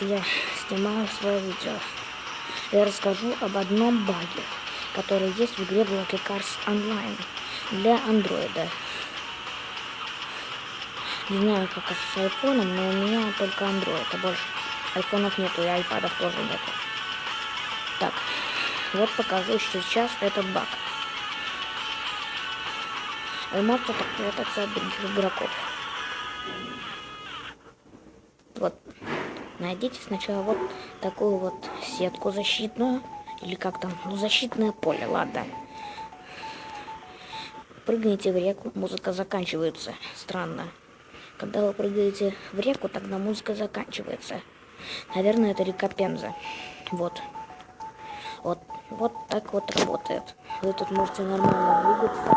Я снимаю свое видео. Я расскажу об одном баге, который есть в игре Blocky Cars Online для андроида. Не знаю, как с айфоном, но у меня только андроид, а больше айфонов нету и айпадов тоже нету. Так, вот покажу сейчас этот баг. Вы можете так прятаться от других игроков. Вот найдите сначала вот такую вот сетку защитную. Или как там, ну защитное поле, ладно. Прыгните в реку, музыка заканчивается. Странно. Когда вы прыгаете в реку, тогда музыка заканчивается. Наверное, это река Пенза. Вот. Вот, вот так вот работает. Вы тут можете нормально двигаться,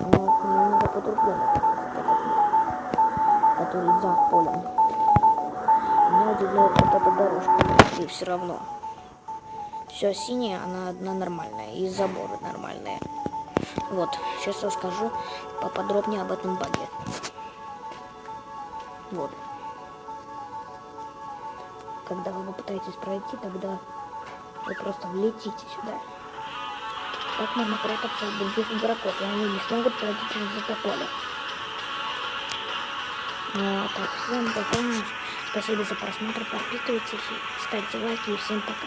но немного по-другому, который за полем меня удивляет вот эта дорожка. И все равно. Все синее, она одна нормальная. И заборы нормальные. Вот, сейчас расскажу поподробнее об этом баге. Вот. Когда вы попытаетесь пройти, тогда вы просто влетите сюда. Так можно прятаться от других игроков, и они не смогут пройти через это поле. Ну, а так, всем пока. Спасибо за просмотр, подписывайтесь, ставьте лайки и всем пока.